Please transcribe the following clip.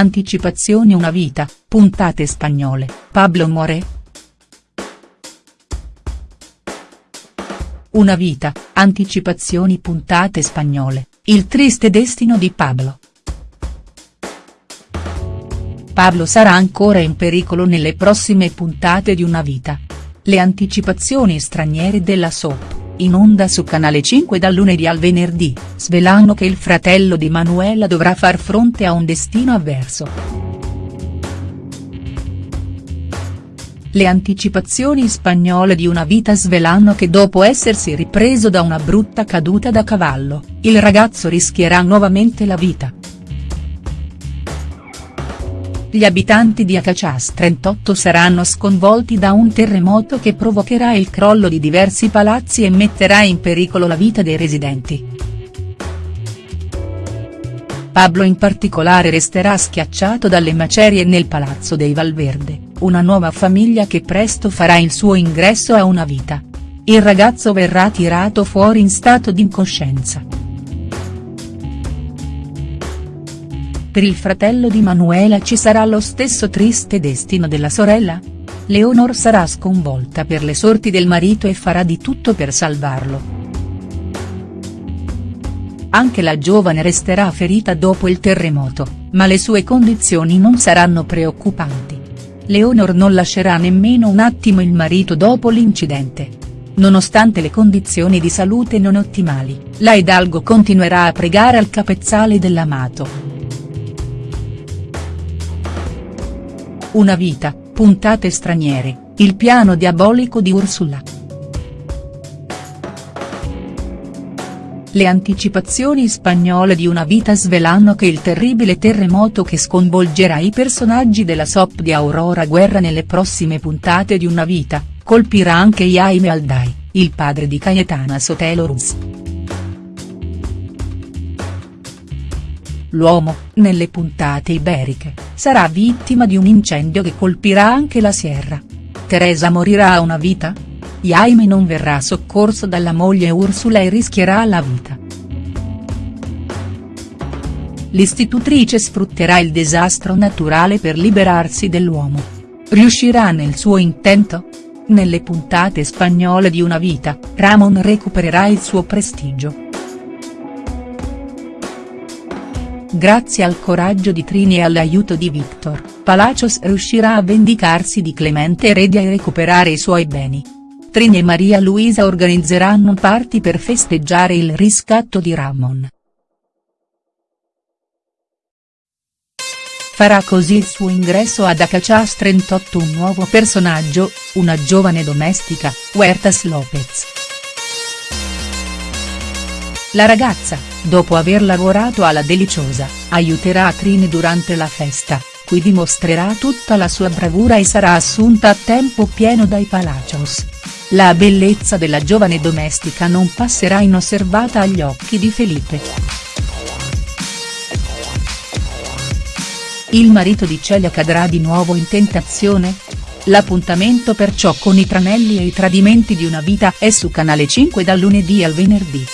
Anticipazioni Una vita, puntate spagnole, Pablo muore?. Una vita, anticipazioni puntate spagnole, il triste destino di Pablo. Pablo sarà ancora in pericolo nelle prossime puntate di Una vita. Le anticipazioni straniere della soap in onda su Canale 5 dal lunedì al venerdì, svelano che il fratello di Manuela dovrà far fronte a un destino avverso. Le anticipazioni spagnole di una vita svelano che dopo essersi ripreso da una brutta caduta da cavallo, il ragazzo rischierà nuovamente la vita. Gli abitanti di Acachas 38 saranno sconvolti da un terremoto che provocherà il crollo di diversi palazzi e metterà in pericolo la vita dei residenti. Pablo in particolare resterà schiacciato dalle macerie nel palazzo dei Valverde, una nuova famiglia che presto farà il suo ingresso a una vita. Il ragazzo verrà tirato fuori in stato di incoscienza. Per il fratello di Manuela ci sarà lo stesso triste destino della sorella? Leonor sarà sconvolta per le sorti del marito e farà di tutto per salvarlo. Anche la giovane resterà ferita dopo il terremoto, ma le sue condizioni non saranno preoccupanti. Leonor non lascerà nemmeno un attimo il marito dopo l'incidente. Nonostante le condizioni di salute non ottimali, la Hidalgo continuerà a pregare al capezzale dell'amato. Una vita, puntate straniere, il piano diabolico di Ursula. Le anticipazioni spagnole di Una vita svelano che il terribile terremoto che sconvolgerà i personaggi della soap di Aurora Guerra nelle prossime puntate di Una vita, colpirà anche Jaime Alday, il padre di Cayetana Sotelo Ruz. L'uomo, nelle puntate iberiche, sarà vittima di un incendio che colpirà anche la Sierra. Teresa morirà a una vita? Jaime non verrà soccorso dalla moglie Ursula e rischierà la vita. L'istitutrice sfrutterà il disastro naturale per liberarsi dell'uomo. Riuscirà nel suo intento? Nelle puntate spagnole di Una vita, Ramon recupererà il suo prestigio. Grazie al coraggio di Trini e all'aiuto di Victor, Palacios riuscirà a vendicarsi di Clemente Heredia e recuperare i suoi beni. Trini e Maria Luisa organizzeranno un party per festeggiare il riscatto di Ramon. Farà così il suo ingresso ad Acachas 38 un nuovo personaggio, una giovane domestica, Huertas Lopez. La ragazza, dopo aver lavorato alla Deliciosa, aiuterà Trini durante la festa, qui dimostrerà tutta la sua bravura e sarà assunta a tempo pieno dai Palacios. La bellezza della giovane domestica non passerà inosservata agli occhi di Felipe. Il marito di Celia cadrà di nuovo in tentazione? L'appuntamento perciò con i tranelli e i tradimenti di una vita è su Canale 5 dal lunedì al venerdì.